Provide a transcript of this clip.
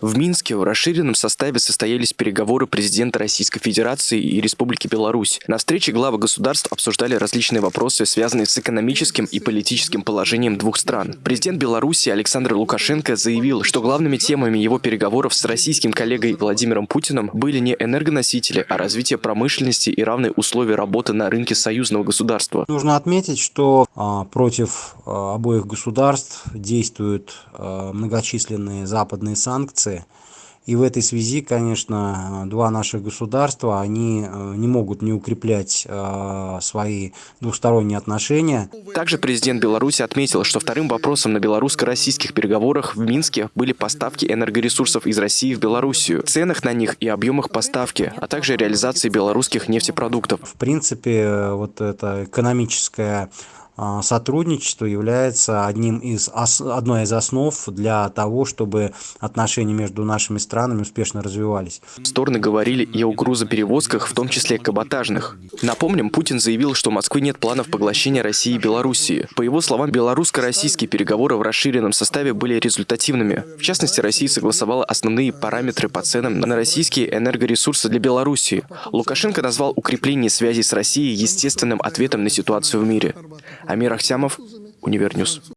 В Минске в расширенном составе состоялись переговоры президента Российской Федерации и Республики Беларусь. На встрече главы государств обсуждали различные вопросы, связанные с экономическим и политическим положением двух стран. Президент Беларуси Александр Лукашенко заявил, что главными темами его переговоров с российским коллегой Владимиром Путиным были не энергоносители, а развитие промышленности и равные условия работы на рынке союзного государства. Нужно отметить, что а, против а, обоих государств действуют а, многочисленные западные санкции. И в этой связи, конечно, два наших государства, они э, не могут не укреплять э, свои двусторонние отношения. Также президент Беларуси отметил, что вторым вопросом на белорусско-российских переговорах в Минске были поставки энергоресурсов из России в Белоруссию, ценах на них и объемах поставки, а также реализации белорусских нефтепродуктов. В принципе, э, вот эта экономическая сотрудничество является одним из, одной из основ для того, чтобы отношения между нашими странами успешно развивались. Стороны говорили и о грузоперевозках, в том числе каботажных. Напомним, Путин заявил, что у Москвы нет планов поглощения России и Белоруссии. По его словам, белорусско-российские переговоры в расширенном составе были результативными. В частности, Россия согласовала основные параметры по ценам на российские энергоресурсы для Белоруссии. Лукашенко назвал укрепление связей с Россией естественным ответом на ситуацию в мире. Амир Ахтямов, Универньюз.